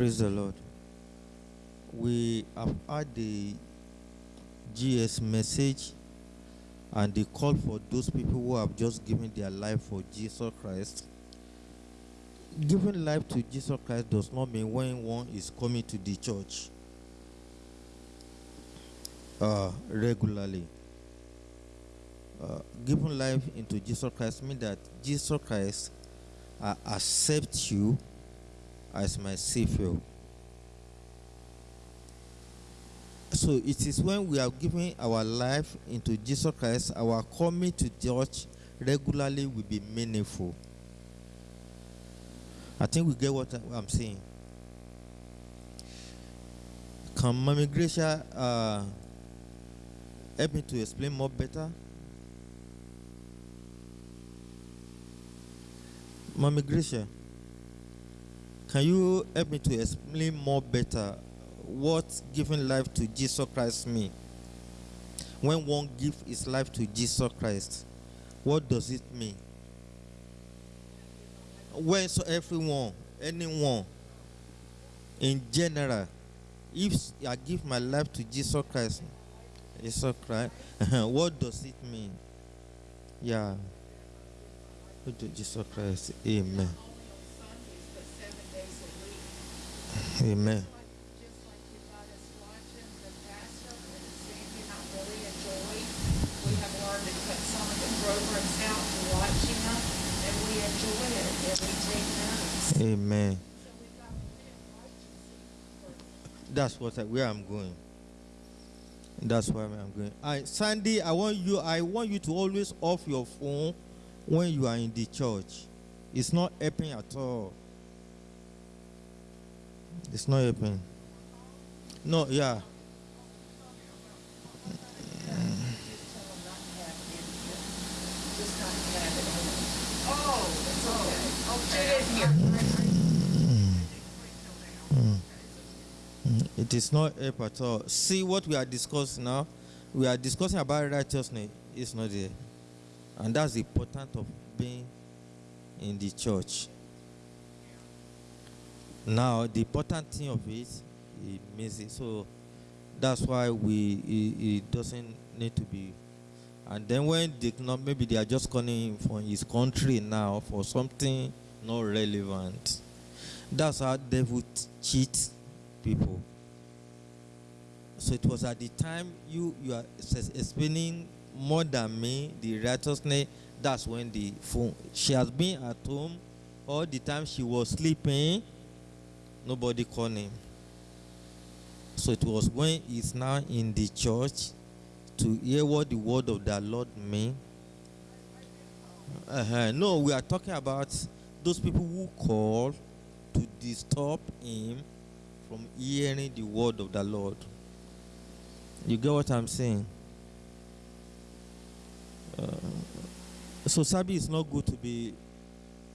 Praise the Lord. We have had the GS message and the call for those people who have just given their life for Jesus Christ. Giving life to Jesus Christ does not mean when one is coming to the church uh, regularly. Uh, giving life into Jesus Christ means that Jesus Christ uh, accepts you as my Savior. So it is when we are giving our life into Jesus Christ, our coming to church regularly will be meaningful. I think we get what I'm saying. Can Mami Gracia uh, help me to explain more better? Mami Gracia, can you help me to explain more better what giving life to Jesus Christ mean? When one gives his life to Jesus Christ, what does it mean? When so everyone, anyone, in general, if I give my life to Jesus Christ, Jesus Christ, what does it mean? Yeah. To Jesus Christ? Amen. Amen. Amen. That's what I, where I'm going. That's where I'm going. I, Sandy, I want you. I want you to always off your phone when you are in the church. It's not helping at all. It's not helping. No, yeah. Mm, It is not help at all. See what we are discussing now. We are discussing about righteousness. It's not there, and that's the important of being in the church. Now, the important thing of it, it means it. So that's why we it, it doesn't need to be. And then when they not maybe they are just calling from his country now for something not relevant. That's how devil t- cheats people. So it was at the time you you are ex- explaining more than me the righteousness. That's when the phone. She has been at home all the time. She was sleeping. Nobody called him. So it was when he's now in the church to hear what the word of the Lord mean. Uh-huh. No, we are talking about those people who call to disturb him from hearing the word of the Lord. You get what I'm saying? Uh, so Sabi is not good to be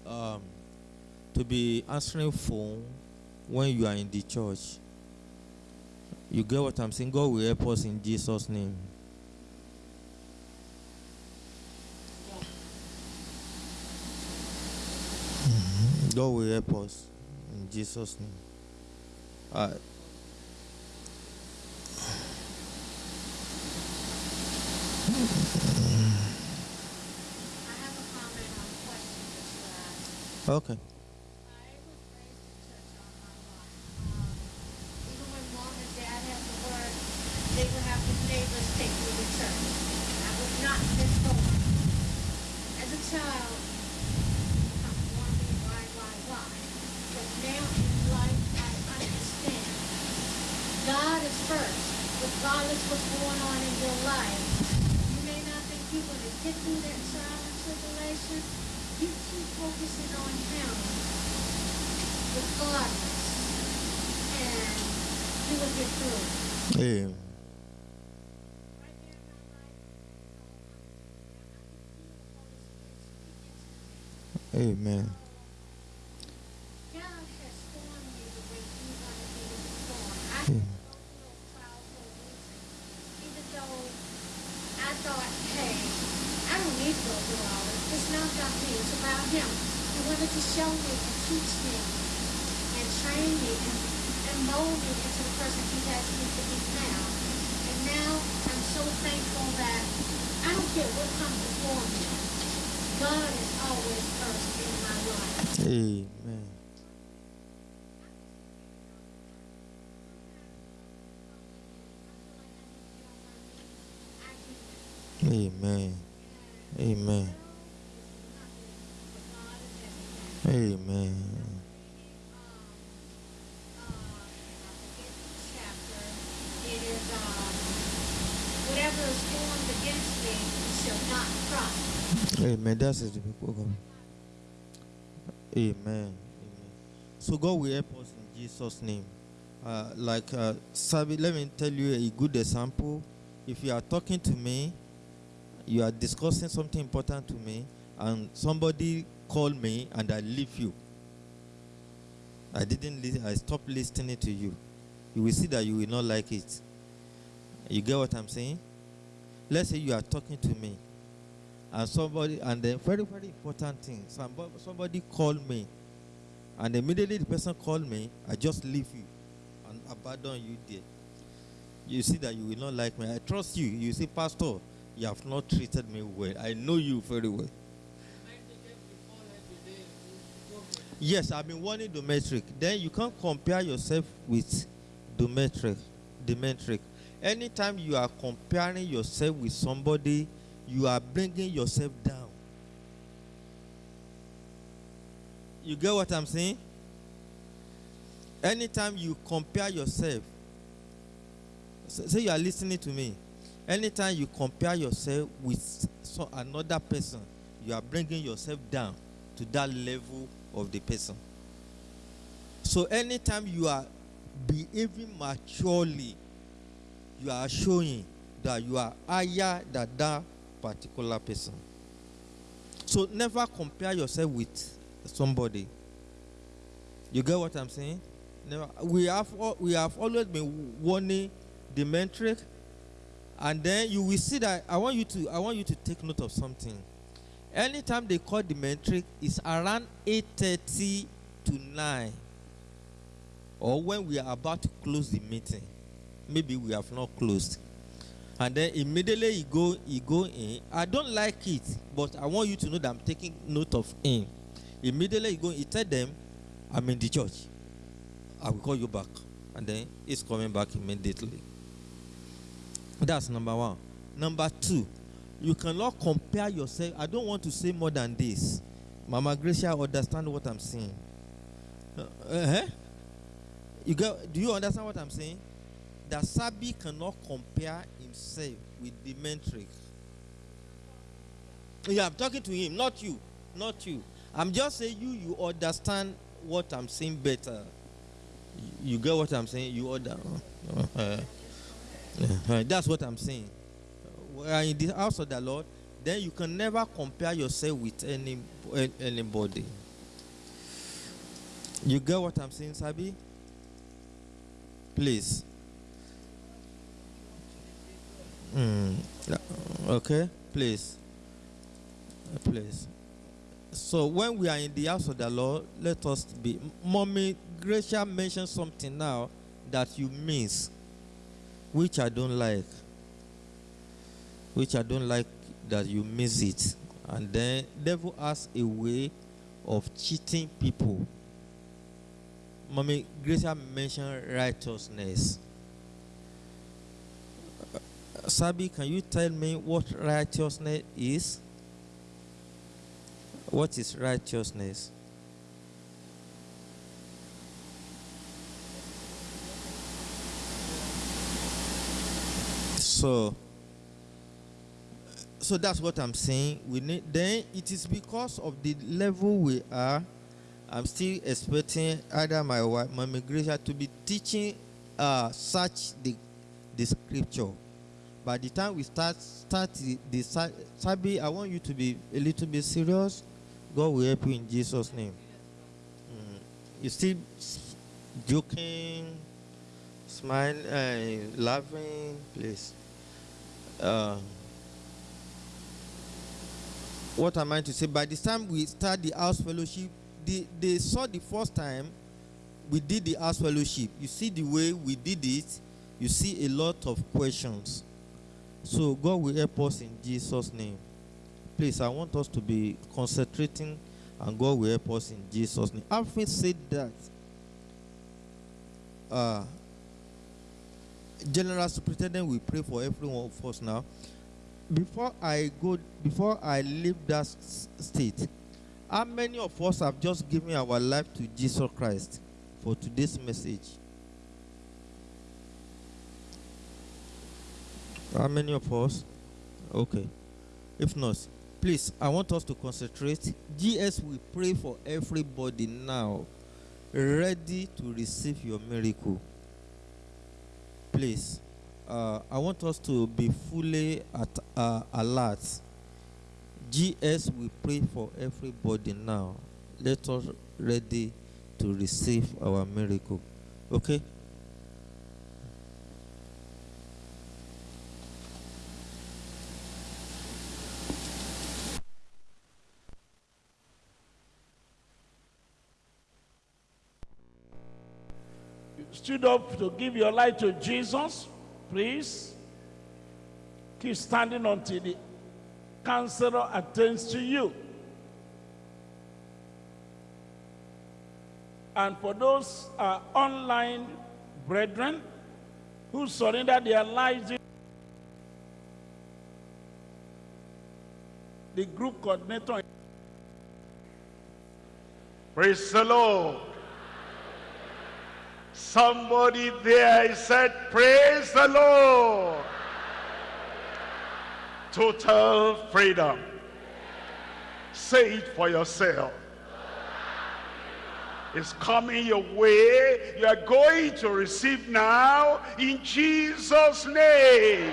um, to be answering phone when you are in the church. You get what I'm saying? God will help us in Jesus' name. Mhm. God will help us in Jesus' name. Uh, I have a comment on a question that you asked. okay. I was raised in church all my life. Um, even when mom and dad had to work, they would have the neighbors take me to church. I would not miss going. As a child, I'm wondering why, why, why. But now in life, I understand. God is first, regardless what's going on in your life. You may not think you're going to get through that trial and tribulation. You keep focusing on Him, regardless, and you will get through. Amen. Right there in my life, I can feel the Holy Spirit speaking to me. Amen. God has formed me the way to be to be formed. I Hmm. didn't go through those trials for a reason. Even though I thought, hey, I don't need to go through all this. It's not about me. It's about Him. He wanted to show me and teach me and train me and molded into the person He has me to be now. And now I'm so thankful that I don't care what comes before me. God is always first in my life. Amen. Amen. Amen. Amen. It is, um, whatever is formed against me shall not prosper. Amen. That's God. Amen. Amen. So God will help us in Jesus' name. Uh, like uh, let me tell you a good example. If you are talking to me, you are discussing something important to me, and somebody call me and I leave you. I didn't listen, I stopped listening to you. You will see that you will not like it. You get what I'm saying? Let's say you are talking to me and somebody and then very very important thing somebody, somebody called me and immediately the person called me i just leave you and abandon you there you see that you will not like me i trust you you see pastor you have not treated me well i know you very well yes i've been warning dometric then you can't compare yourself with the metric. dometric dometric anytime you are comparing yourself with somebody you are bringing yourself down. You get what I'm saying? Anytime you compare yourself, say you are listening to me. Anytime you compare yourself with another person, you are bringing yourself down to that level of the person. So anytime you are behaving maturely, you are showing that you are higher than that particular person. So never compare yourself with somebody. You get what I'm saying? Never. We have we have always been warning the metric, and then you will see that I want you to I want you to take note of something. Anytime they call the metric, it's around 8:30 to 9, or when we are about to close the meeting. Maybe we have not closed. And then immediately he go he go in. I don't like it but i want you to know that i'm taking note of him. Immediately he go he tell them i'm in the church. I will call you back. And then he's coming back immediately. That's number one. Number two you cannot compare yourself i don't want to say more than this mama gracia understand what i'm saying uh, uh-huh. you do you understand what i'm saying that Sabi cannot compare himself with the metric. Yeah, I'm talking to him, not you, not you. I'm just saying you, you understand what I'm saying better. You, get what I'm saying? You order. Uh, uh, that's what I'm saying. Are in the house of the Lord, then you can never compare yourself with any anybody. You get what I'm saying, Sabi? Please. Mm. Okay, please. Please. So when we are in the house of the Lord, let us be. Mommy Gracia mentioned something now that you miss, which I don't like. Which I don't like that you miss it. And then devil has a way of cheating people. Mommy Gracia mentioned righteousness. Sabi, can you tell me what righteousness is? What is righteousness? So, so that's what I'm saying. We need then it is because of the level we are. I'm still expecting either my wife, my migration to be teaching uh, such the the scripture by the time we start start the, the sa- Sabi, I want you to be a little bit serious. God will help you in Jesus' name. Mm. You still joking, smiling, uh, laughing, please. Uh, what am I to say? By the time we start the house fellowship, they, they saw the first time we did the house fellowship, you see the way we did it, you see a lot of questions. So God will help us in Jesus' name. Please, I want us to be concentrating and God will help us in Jesus' name. Having said that, uh, General Superintendent we pray for every one of us now. Before I go, before I leave that state, how many of us have just given our life to Jesus Christ for today's message? How many of us? Okay. If not, please, I want us to concentrate. GS we pray for everybody now, ready to receive your miracle. Please, uh, I want us to be fully at uh, alert. GS we pray for everybody now. Let us ready to receive our miracle. Okay? Stood up to give your life to Jesus, please keep standing until the counselor attends to you. And for those uh, online brethren who surrender their lives, the group coordinator Praise the Lord. Somebody there said, Praise the Lord. Total freedom. Say it for yourself. It's coming your way. You are going to receive now in Jesus' name.